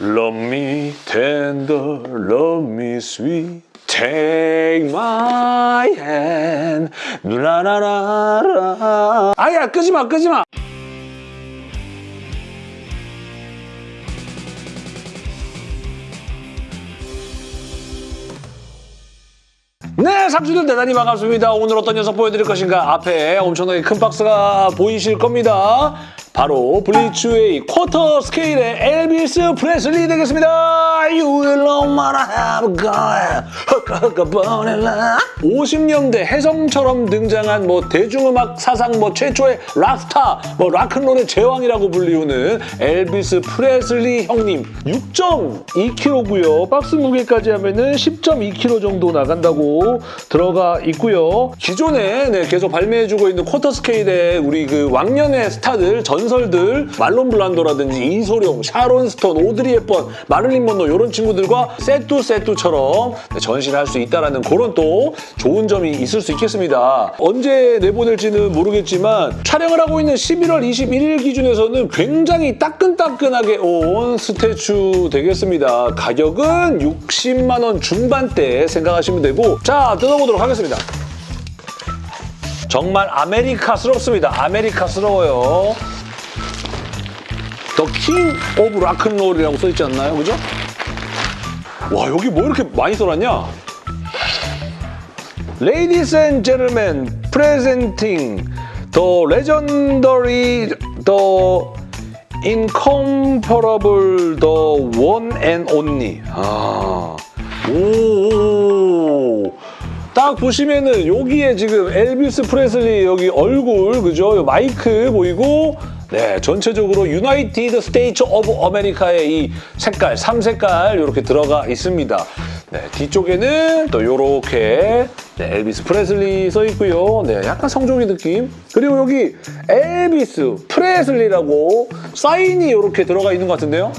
Love me tender, love me sweet. Take my hand. 누라라라라. 아야, 끄지 마, 끄지 마. 네, 삼촌들 대단히 반갑습니다. 오늘 어떤 녀석 보여드릴 것인가? 앞에 엄청나게 큰 박스가 보이실 겁니다. 바로 블리츠웨이 쿼터 스케일의 엘비스 프레슬리 되겠습니다. You will know what I have got. 50년대 혜성처럼 등장한 뭐 대중음악 사상 뭐 최초의 락스타, 뭐 락큰롤의 제왕이라고 불리우는 엘비스 프레슬리 형님 6.2kg고요. 박스 무게까지 하면은 10.2kg 정도 나간다고 들어가 있고요. 기존에 네, 계속 발매해주고 있는 쿼터 스케일의 우리 그 왕년의 스타들, 전 설들 말론 블란도라든지 이소룡, 샤론 스톤, 오드리 헵번, 마를린 먼로 이런 친구들과 세뚜 세뚜처럼 네, 전시를 할 수 있다는 그런 또 좋은 점이 있을 수 있겠습니다. 언제 내보낼지는 모르겠지만 촬영을 하고 있는 11월 21일 기준에서는 굉장히 따끈따끈하게 온 statue 되겠습니다. 가격은 60만 원 중반대 생각하시면 되고 자 뜯어보도록 하겠습니다. 정말 아메리카스럽습니다. 아메리카스러워요. The King of Rock 'n' Roll이라고 써있지 않나요? 그죠? 와 여기 뭐 이렇게 많이 써놨냐? Gentlemen, presenting the legendary, the incomparable, the one and only. 아, 오. 딱 보시면은 여기에 지금 엘비스 프레슬리 여기 얼굴 그죠? 요 마이크 보이고 네 전체적으로 United States of America의 이 색깔 3색깔 이렇게 들어가 있습니다. 네 뒤쪽에는 또 요렇게 네, 엘비스 프레슬리 써 있고요. 네 약간 성종이 느낌. 그리고 여기 엘비스 프레슬리라고 사인이 이렇게 들어가 있는 것 같은데요.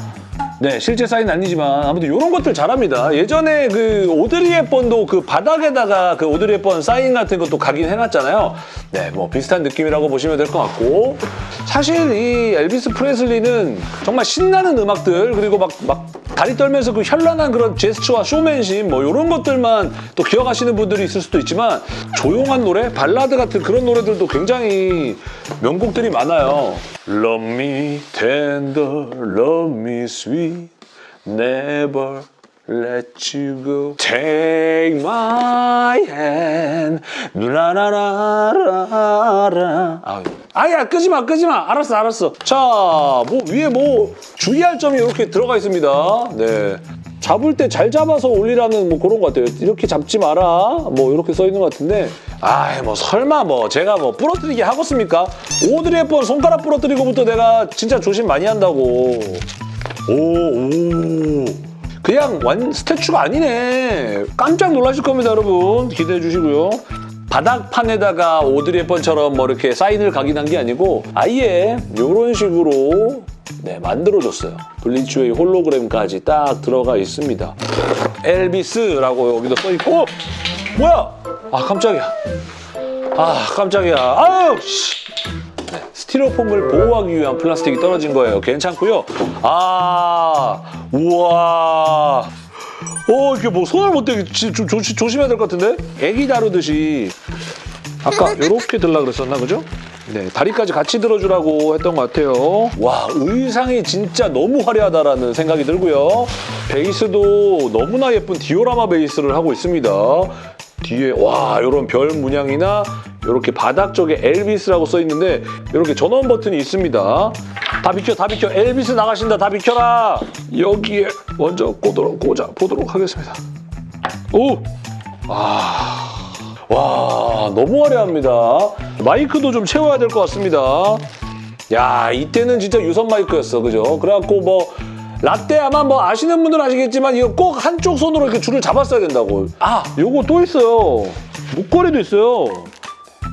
네, 실제 사인은 아니지만 아무튼 이런 것들 잘합니다. 예전에 그 오드리 헵번도 그 바닥에다가 그 오드리 헵번 사인 같은 것도 가긴 해놨잖아요. 네, 뭐 비슷한 느낌이라고 보시면 될 것 같고 사실 이 엘비스 프레슬리는 정말 신나는 음악들 그리고 막, 막 다리 떨면서 그 현란한 그런 제스처와 쇼맨십 뭐 이런 것들만 또 기억하시는 분들이 있을 수도 있지만 조용한 노래, 발라드 같은 그런 노래들도 굉장히 명곡들이 많아요. Love me tender, love me sweet, never let you go. Take my hand, 누라라라라라. 아유. 아야 끄지 마 끄지 마 알았어 알았어 자 뭐 위에 뭐 주의할 점이 이렇게 들어가 있습니다 네 잡을 때 잘 잡아서 올리라는 뭐 그런 것 같아요. 이렇게 잡지 마라. 뭐 이렇게 써 있는 것 같은데. 아이 뭐 설마 뭐 제가 뭐 부러뜨리게 하겠습니까? 오드리 헵번 손가락 부러뜨리고부터 내가 진짜 조심 많이 한다고. 오 오. 그냥 완 스태츄가 아니네. 깜짝 놀라실 겁니다 여러분. 기대해 주시고요. 바닥판에다가 오드리 헵번처럼 뭐 이렇게 사인을 각인한 게 아니고 아예 이런 식으로 네, 만들어줬어요. 블리츠웨이 홀로그램까지 딱 들어가 있습니다. 엘비스라고 여기도 써있고 뭐야? 아 깜짝이야. 아 깜짝이야. 아유 씨. 네, 스티로폼을 보호하기 위한 플라스틱이 떨어진 거예요. 괜찮고요. 아 우와 어 이게 뭐 손을 못 조, 조심해야 될 것 같은데? 애기 다루듯이 아까 이렇게 들라 그랬었나 그죠? 네 다리까지 같이 들어주라고 했던 것 같아요. 와 의상이 진짜 너무 화려하다라는 생각이 들고요. 베이스도 너무나 예쁜 디오라마 베이스를 하고 있습니다. 뒤에 와 이런 별 문양이나 이렇게 바닥 쪽에 엘비스라고 써 있는데 이렇게 전원 버튼이 있습니다. 다 비켜 다 비켜 엘비스 나가신다 다 비켜라 여기에 먼저 꽂도록 꽂아 보도록 하겠습니다. 오! 아... 와 너무 화려합니다. 마이크도 좀 채워야 될 것 같습니다. 야 이때는 진짜 유선 마이크였어 그죠? 그래갖고 뭐 라떼 아마 뭐 아시는 분들은 아시겠지만 이거 꼭 한쪽 손으로 이렇게 줄을 잡았어야 된다고. 아 요거 또 있어요. 목걸이도 있어요.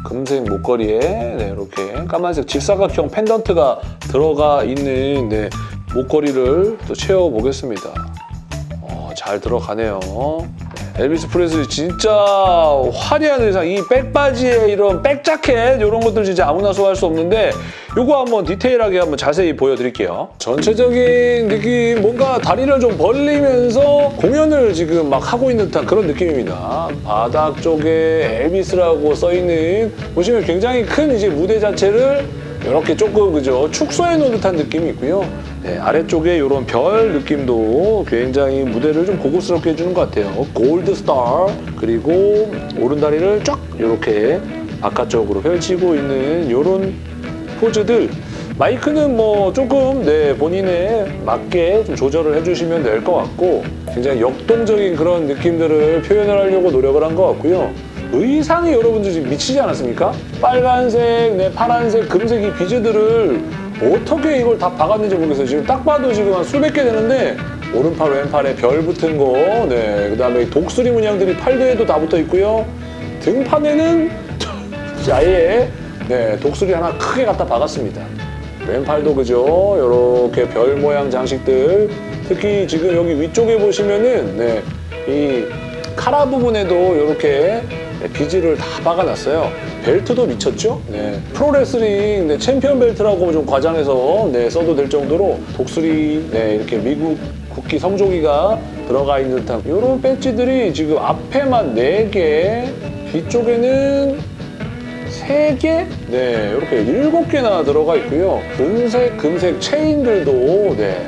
금색 목걸이에 네, 이렇게 까만색 직사각형 펜던트가 들어가 있는 네, 목걸이를 또 채워보겠습니다. 어, 잘 들어가네요. 네. 엘비스 프레슬리 진짜 화려한 의상, 이 백바지에 이런 백자켓 이런 것들 진짜 아무나 소화할 수 없는데 이거 한번 디테일하게 한번 자세히 보여드릴게요. 전체적인 느낌 뭔가 다리를 좀 벌리면서 공연을 지금 막 하고 있는 듯한 그런 느낌입니다. 바닥 쪽에 엘비스라고 써있는 보시면 굉장히 큰 이제 무대 자체를 이렇게 조금 그죠 축소해 놓은 듯한 느낌이 있고요. 네, 아래쪽에 이런 별 느낌도 굉장히 무대를 좀 고급스럽게 해주는 것 같아요. 골드 스타 그리고 오른다리를 쫙 이렇게 바깥쪽으로 펼치고 있는 이런 포즈들 마이크는 뭐 조금 네 본인에 맞게 좀 조절을 해주시면 될 것 같고 굉장히 역동적인 그런 느낌들을 표현을 하려고 노력을 한 것 같고요. 의상이 여러분들 지금 미치지 않았습니까? 빨간색, 네, 파란색, 금색 이 비즈들을 어떻게 이걸 다 박았는지 모르겠어요. 지금 딱 봐도 지금 한 수백 개 되는데 오른팔, 왼팔에 별 붙은 거, 네, 그 다음에 이 독수리 문양들이 팔도에도 다 붙어 있고요. 등판에는 아예 네, 독수리 하나 크게 갖다 박았습니다. 왼팔도 그죠? 이렇게 별 모양 장식들. 특히 지금 여기 위쪽에 보시면은 네, 이 카라 부분에도 이렇게 비즈를 다 박아놨어요. 벨트도 미쳤죠? 네. 프로레슬링 네, 챔피언 벨트라고 좀 과장해서 네, 써도 될 정도로 독수리 네, 이렇게 미국 국기 성조기가 들어가 있는 듯한 이런 배지들이 지금 앞에만 4개, 뒤쪽에는 3개? 네, 이렇게 7개나 들어가 있고요. 금색, 금색 체인들도 네,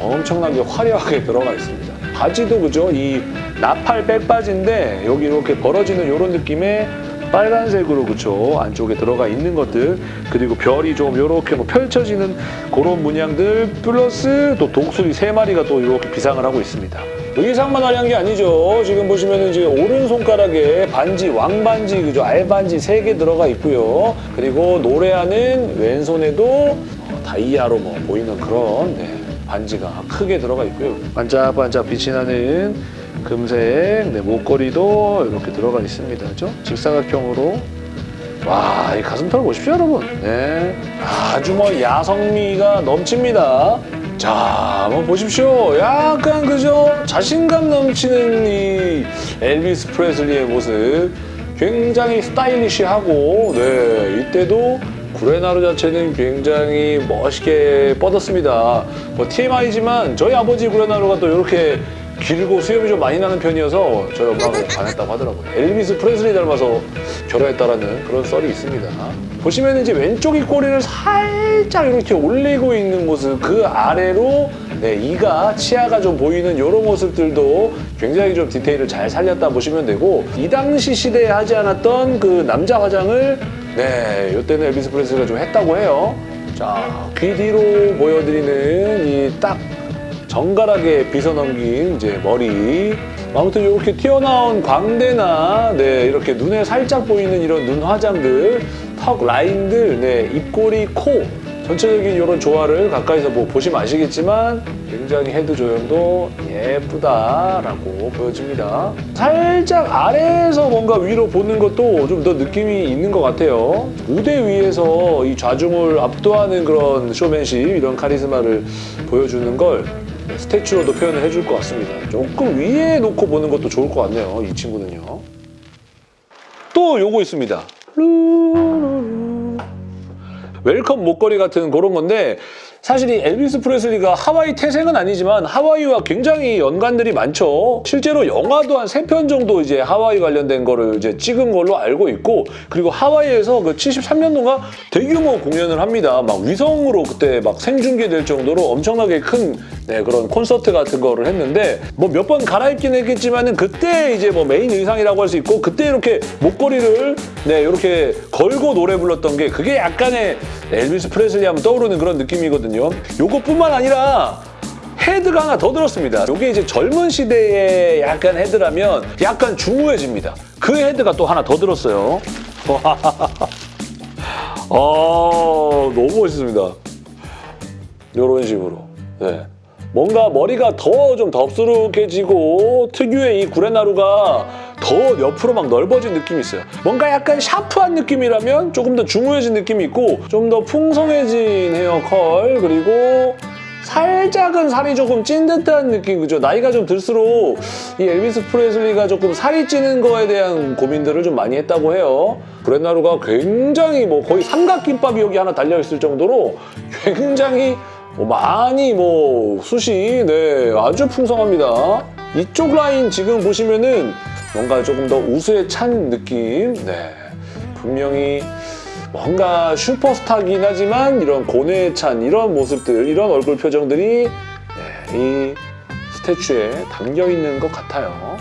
엄청나게 화려하게 들어가 있습니다. 바지도 그죠? 이 나팔 백바지인데 여기 이렇게 벌어지는 이런 느낌의 빨간색으로 그쵸 안쪽에 들어가 있는 것들 그리고 별이 좀 이렇게 뭐 펼쳐지는 그런 문양들 플러스 또 독수리 세 마리가 또 이렇게 비상을 하고 있습니다. 의상만 화려한 게 아니죠. 지금 보시면은 지금 오른손가락에 반지, 왕반지, 그죠? 알반지 세 개 들어가 있고요. 그리고 노래하는 왼손에도 어, 다이아로 뭐 보이는 그런 네, 반지가 크게 들어가 있고요. 반짝반짝 빛이 나는 금색 네, 목걸이도 이렇게 들어가 있습니다. 그죠? 직사각형으로 와, 이 가슴털 보십시오, 여러분. 네. 아주 뭐 야성미가 넘칩니다. 자, 한번 보십시오. 약간 그죠? 자신감 넘치는 이 엘비스 프레슬리의 모습. 굉장히 스타일리시하고, 네, 이때도 구레나루 자체는 굉장히 멋있게 뻗었습니다. 뭐 TMI지만 저희 아버지 구레나루가 또 이렇게 길고 수염이 좀 많이 나는 편이어서 저희 엄마가 반했다고 하더라고요. 엘비스 프레슬리 닮아서 결혼했다라는 그런 썰이 있습니다. 보시면 이제 왼쪽 입꼬리를 살짝 이렇게 올리고 있는 모습 그 아래로 네, 이가 치아가 좀 보이는 이런 모습들도 굉장히 좀 디테일을 잘 살렸다 보시면 되고 이 당시 시대에 하지 않았던 그 남자 화장을 네, 이때는 엘비스 프레슬리가 좀 했다고 해요. 자, 귀 뒤로 보여드리는 이딱 정갈하게 빗어 넘긴 이제 머리. 아무튼 이렇게 튀어나온 광대나 네, 이렇게 눈에 살짝 보이는 이런 눈 화장들, 턱 라인들, 네, 입꼬리, 코 전체적인 이런 조화를 가까이서 뭐 보시면 아시겠지만 굉장히 헤드 조형도 예쁘다라고 보여집니다. 살짝 아래에서 뭔가 위로 보는 것도 좀 더 느낌이 있는 것 같아요. 무대 위에서 이 좌중을 압도하는 그런 쇼맨십, 이런 카리스마를 보여주는 걸 statue로도 표현을 해줄 것 같습니다. 조금 위에 놓고 보는 것도 좋을 것 같네요, 이 친구는요. 또 요거 있습니다. welcome 목걸이 같은 그런 건데 사실 이 엘비스 프레슬리가 하와이 태생은 아니지만 하와이와 굉장히 연관들이 많죠. 실제로 영화도 한 세 편 정도 이제 하와이 관련된 거를 이제 찍은 걸로 알고 있고 그리고 하와이에서 그 73년도가 대규모 공연을 합니다. 막 위성으로 그때 막 생중계될 정도로 엄청나게 큰 네, 그런 콘서트 같은 거를 했는데 뭐 몇 번 갈아입긴 했겠지만은 그때 이제 뭐 메인 의상이라고 할 수 있고 그때 이렇게 목걸이를 네 이렇게 걸고 노래 불렀던 게 그게 약간의 엘비스 프레슬리 하면 떠오르는 그런 느낌이거든요. 요것뿐만 아니라 헤드가 하나 더 들었습니다. 이게 이제 젊은 시대의 약간 헤드라면 약간 중후해집니다. 그 헤드가 또 하나 더 들었어요. 아, 너무 멋있습니다. 이런 식으로. 네. 뭔가 머리가 더 좀 덥수룩해지고 특유의 이 구레나루가 더 옆으로 막 넓어진 느낌이 있어요. 뭔가 약간 샤프한 느낌이라면 조금 더 중후해진 느낌이 있고 좀 더 풍성해진 헤어 컬 그리고 살짝은 살이 조금 찐 듯한 느낌 그죠? 나이가 좀 들수록 이 엘비스 프레슬리가 조금 살이 찌는 거에 대한 고민들을 좀 많이 했다고 해요. 브렛나루가 굉장히 뭐 거의 삼각김밥이 여기 하나 달려있을 정도로 굉장히 뭐 많이 뭐 숱이 네 아주 풍성합니다. 이쪽 라인 지금 보시면은 뭔가 조금 더 우수에 찬 느낌 네 분명히 뭔가 슈퍼스타긴 하지만 이런 고뇌에 찬 이런 모습들, 이런 얼굴 표정들이 네, 이 statue에 담겨 있는 것 같아요.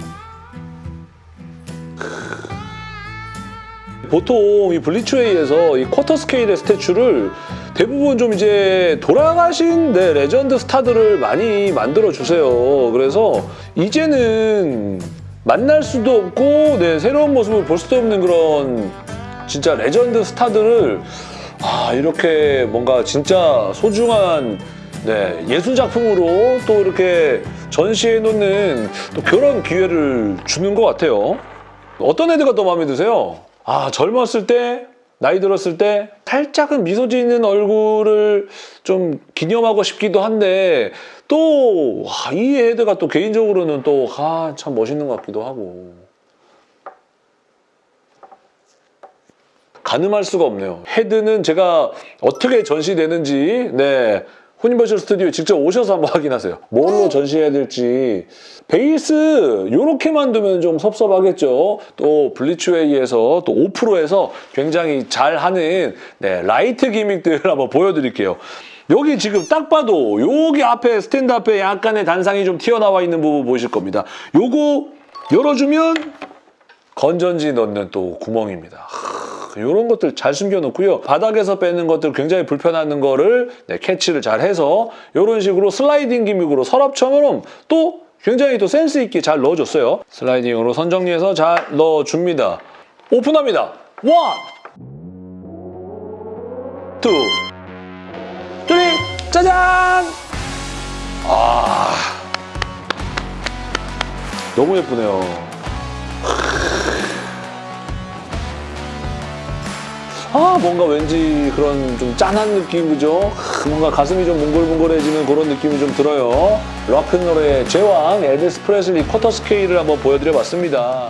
보통 이 블리츠웨이에서 이 쿼터 스케일의 statue를 대부분 좀 이제 돌아가신 네, 레전드 스타들을 많이 만들어 주세요. 그래서 이제는 만날 수도 없고 네, 새로운 모습을 볼 수도 없는 그런 진짜 레전드 스타들을 아, 이렇게 뭔가 진짜 소중한 네, 예술 작품으로 또 이렇게 전시해 놓는 또 그런 기회를 주는 것 같아요. 어떤 애들가 더 마음에 드세요? 아, 젊었을 때, 나이 들었을 때 살짝은 미소 짓는 얼굴을 좀 기념하고 싶기도 한데 또 이 헤드가 또 개인적으로는 또 아, 참 멋있는 것 같기도 하고 가늠할 수가 없네요. 헤드는 제가 어떻게 전시되는지 네 후니버셜 스튜디오에 직접 오셔서 한번 확인하세요. 뭘로 전시해야 될지 베이스 이렇게만 두면 좀 섭섭하겠죠. 또 블리츠웨이에서 또 5%에서 굉장히 잘하는 네, 라이트 gimmick들 한번 보여드릴게요. 여기 지금 딱 봐도 여기 앞에 스탠드 앞에 약간의 단상이 좀 튀어나와 있는 부분 보실 겁니다. 요거 열어주면 건전지 넣는 또 구멍입니다. 이런 것들 잘 숨겨놓고요. 바닥에서 빼는 것들 굉장히 불편한 거를 네, 캐치를 잘 해서 이런 식으로 슬라이딩 gimmick으로 서랍처럼 또 굉장히 또 센스 있게 잘 넣어줬어요. 슬라이딩으로 선정리해서 잘 넣어줍니다. 오픈합니다. one, two, three, 짜잔! 아, 너무 예쁘네요. 아 뭔가 왠지 그런 좀 짠한 느낌 그죠? 뭔가 가슴이 좀 몽글몽글해지는 그런 느낌이 좀 들어요. 락큰롤의 제왕 엘비스 프레슬리 쿼터 스케일을 한번 보여드려봤습니다.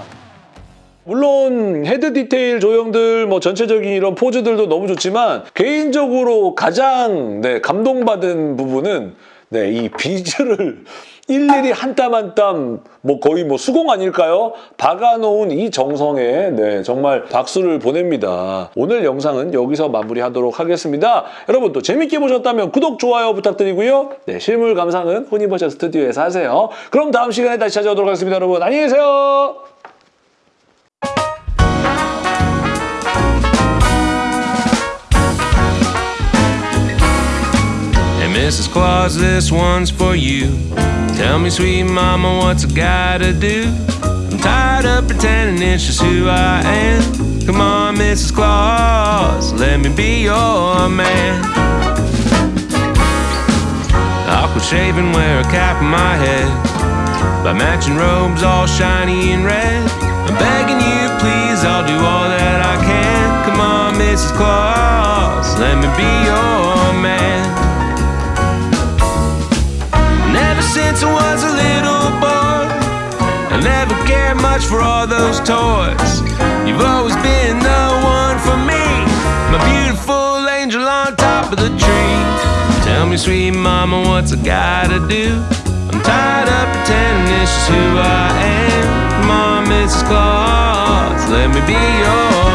물론 헤드 디테일 조형들 뭐 전체적인 이런 포즈들도 너무 좋지만 개인적으로 가장 네, 감동받은 부분은 네, 이 비즈를 일일이 한 땀 한 땀 뭐 거의 뭐 수공 아닐까요? 박아놓은 이 정성에 네, 정말 박수를 보냅니다. 오늘 영상은 여기서 마무리하도록 하겠습니다. 여러분 또 재밌게 보셨다면 구독, 좋아요 부탁드리고요. 네, 실물 감상은 후니버셜 스튜디오에서 하세요. 그럼 다음 시간에 다시 찾아오도록 하겠습니다. 여러분 안녕히 계세요. Mrs. Claus, this one's for you. Tell me, sweet mama, what's I gotta do? I'm tired of pretending it's just who I am. Come on, Mrs. Claus, let me be your man. I'll quit shaving, wear a cap on my head. Buy matching robes all shiny and red. I'm begging you, please, I'll do all that I can. Come on, Mrs. Claus, let me be your cared much for all those toys. You've always been the one for me, my beautiful angel on top of the tree. Tell me, sweet mama, what's I gotta do? I'm tired of pretending this is who I am. Mom, Mrs. Claus, let me be yours.